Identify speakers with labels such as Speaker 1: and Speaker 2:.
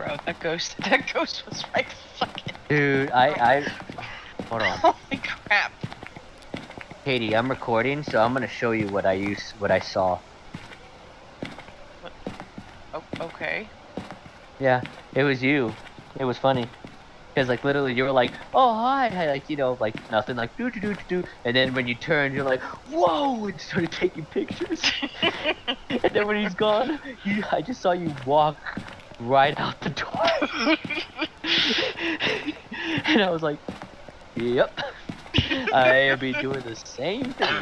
Speaker 1: bro. That ghost. That ghost was right fucking.
Speaker 2: Dude, I, I, hold on.
Speaker 1: Holy crap.
Speaker 2: Katie, I'm recording, so I'm gonna show you what I use, what I saw.
Speaker 1: Oh, okay.
Speaker 2: Yeah, it was you. It was funny. Cause like literally you were like, oh hi, hi, like you know, like nothing, like do do do do, and then when you turned, you're like, whoa, and started taking pictures. and then when he's gone, you, I just saw you walk right out the door. and I was like, yep, I'll be doing the same thing.